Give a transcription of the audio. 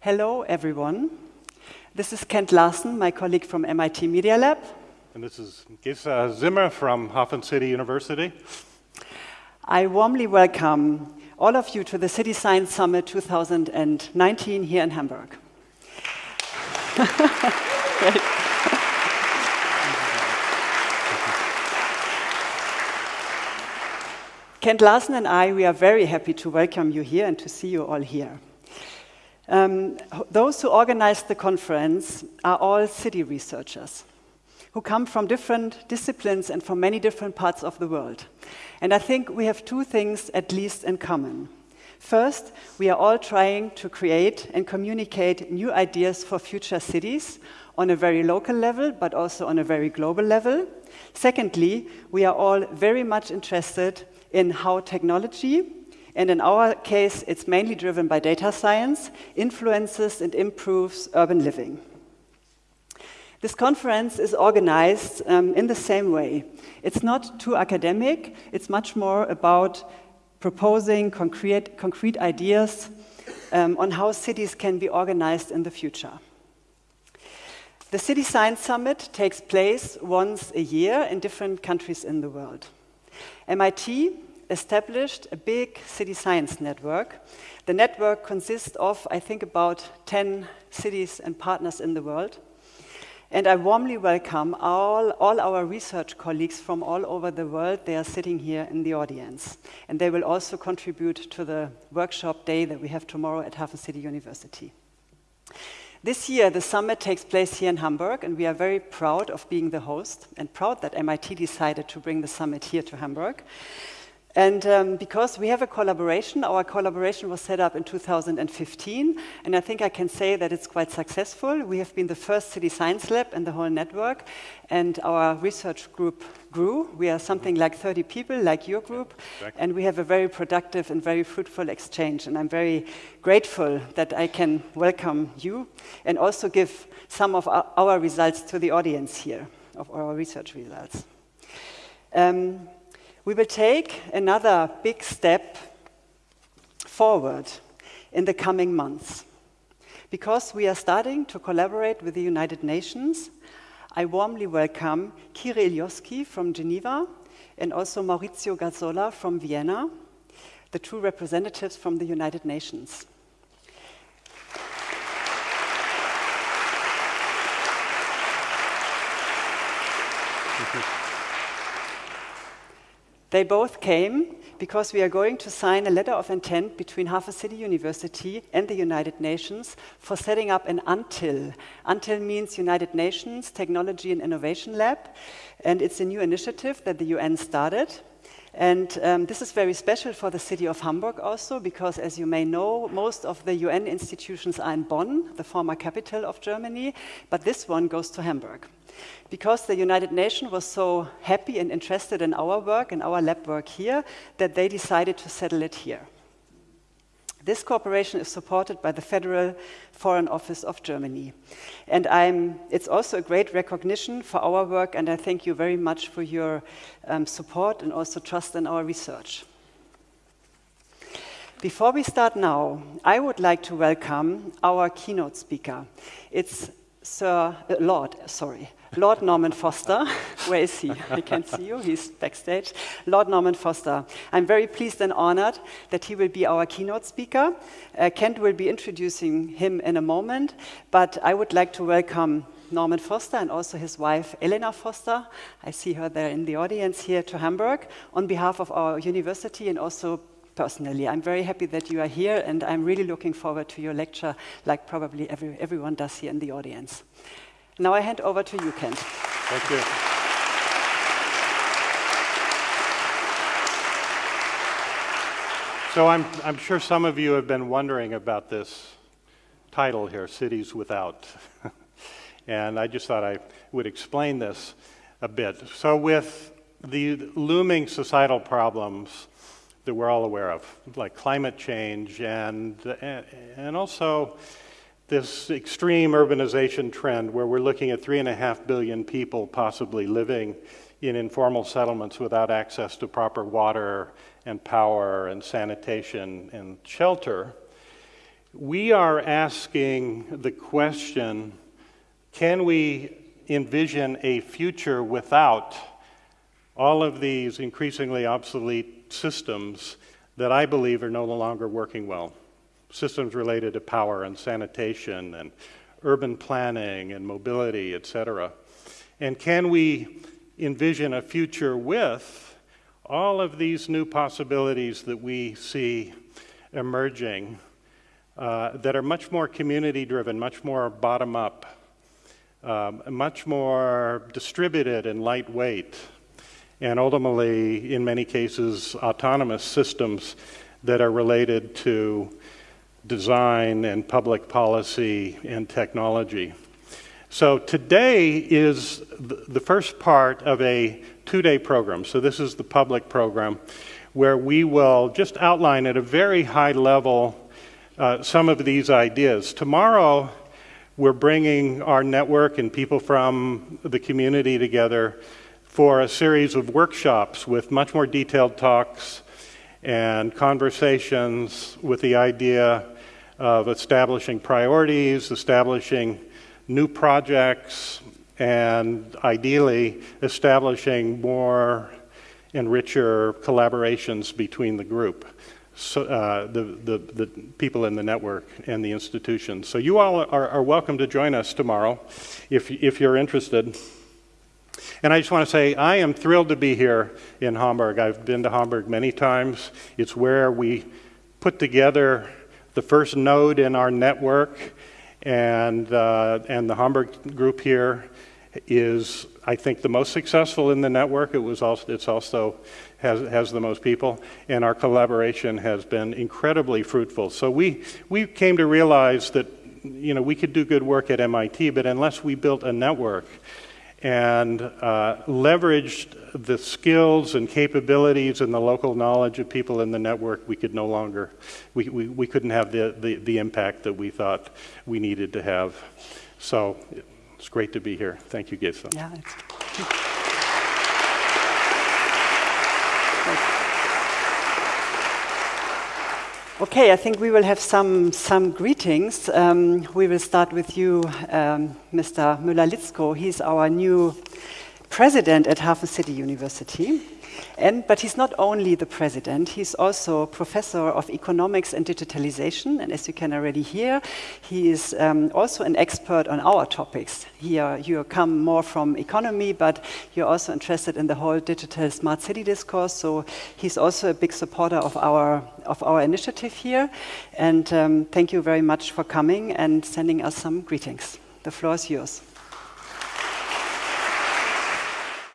Hello, everyone. This is Kent Larson, my colleague from MIT Media Lab. And this is Gesa Ziemer from Hafen City University. I warmly welcome all of you to the City Science Summit 2019 here in Hamburg. Kent Larson and I, we are very happy to welcome you here and to see you all here. Um, those who organized the conference are all city researchers who come from different disciplines and from many different parts of the world. And I think we have two things at least in common. First, we are all trying to create and communicate new ideas for future cities on a very local level, but also on a very global level. Secondly, we are all very much interested in how technology and in our case, it's mainly driven by data science, influences and improves urban living. This conference is organized um, in the same way. It's not too academic, it's much more about proposing concrete, concrete ideas um, on how cities can be organized in the future. The City Science Summit takes place once a year in different countries in the world. MIT established a big city science network. The network consists of, I think, about 10 cities and partners in the world. And I warmly welcome all, all our research colleagues from all over the world. They are sitting here in the audience. And they will also contribute to the workshop day that we have tomorrow at Hafen City University. This year, the summit takes place here in Hamburg, and we are very proud of being the host and proud that MIT decided to bring the summit here to Hamburg. And um, because we have a collaboration, our collaboration was set up in 2015, and I think I can say that it's quite successful. We have been the first city science lab in the whole network, and our research group grew. We are something like 30 people, like your group, exactly. and we have a very productive and very fruitful exchange. And I'm very grateful that I can welcome you and also give some of our, our results to the audience here, of our research results. Um, we will take another big step forward in the coming months. Because we are starting to collaborate with the United Nations, I warmly welcome Ilioski from Geneva and also Maurizio Gazzola from Vienna, the two representatives from the United Nations. They both came because we are going to sign a letter of intent between Hafen City University and the United Nations for setting up an UNTIL. UNTIL means United Nations Technology and Innovation Lab, and it's a new initiative that the UN started. And um, this is very special for the city of Hamburg also, because as you may know, most of the UN institutions are in Bonn, the former capital of Germany, but this one goes to Hamburg because the United Nations was so happy and interested in our work and our lab work here that they decided to settle it here. This cooperation is supported by the Federal Foreign Office of Germany. And I'm, it's also a great recognition for our work, and I thank you very much for your um, support and also trust in our research. Before we start now, I would like to welcome our keynote speaker. It's Sir, uh, Lord, sorry, Lord Norman Foster. Where is he? I can't see you. He's backstage. Lord Norman Foster. I'm very pleased and honored that he will be our keynote speaker. Uh, Kent will be introducing him in a moment, but I would like to welcome Norman Foster and also his wife, Elena Foster. I see her there in the audience here to Hamburg on behalf of our university and also personally. I'm very happy that you are here and I'm really looking forward to your lecture like probably every, everyone does here in the audience. Now I hand over to you, Kent. Thank you. So I'm, I'm sure some of you have been wondering about this title here, Cities Without. and I just thought I would explain this a bit. So with the looming societal problems that we're all aware of, like climate change and, and also this extreme urbanization trend where we're looking at three and a half billion people possibly living in informal settlements without access to proper water and power and sanitation and shelter, we are asking the question, can we envision a future without all of these increasingly obsolete systems that I believe are no longer working well? Systems related to power and sanitation and urban planning and mobility, et cetera. And can we envision a future with all of these new possibilities that we see emerging uh, that are much more community driven, much more bottom up, um, much more distributed and lightweight, and ultimately, in many cases, autonomous systems that are related to design and public policy and technology. So today is the first part of a two-day program. So this is the public program where we will just outline at a very high level uh, some of these ideas. Tomorrow, we're bringing our network and people from the community together for a series of workshops with much more detailed talks and conversations with the idea of establishing priorities, establishing new projects, and ideally establishing more and richer collaborations between the group, so, uh, the, the, the, people in the network and the institutions. So you all are, are welcome to join us tomorrow if, if you're interested. And I just want to say, I am thrilled to be here in Hamburg. I've been to Hamburg many times. It's where we put together the first node in our network and, uh, and the Hamburg group here is, I think, the most successful in the network. It was also, it's also has, has the most people, and our collaboration has been incredibly fruitful. So we, we came to realize that you know, we could do good work at MIT, but unless we built a network and uh, leveraged the skills and capabilities and the local knowledge of people in the network, we could no longer, we, we, we couldn't have the, the, the impact that we thought we needed to have. So it's great to be here. Thank you, Gesa. Yeah, Okay, I think we will have some, some greetings. Um, we will start with you, um, Mr. Müller-Lietzkow. He's our new president at Hafen City University. And, but he's not only the president, he's also professor of economics and digitalization. And as you can already hear, he is um, also an expert on our topics. Here you come more from economy, but you're also interested in the whole digital smart city discourse. So he's also a big supporter of our, of our initiative here. And um, thank you very much for coming and sending us some greetings. The floor is yours.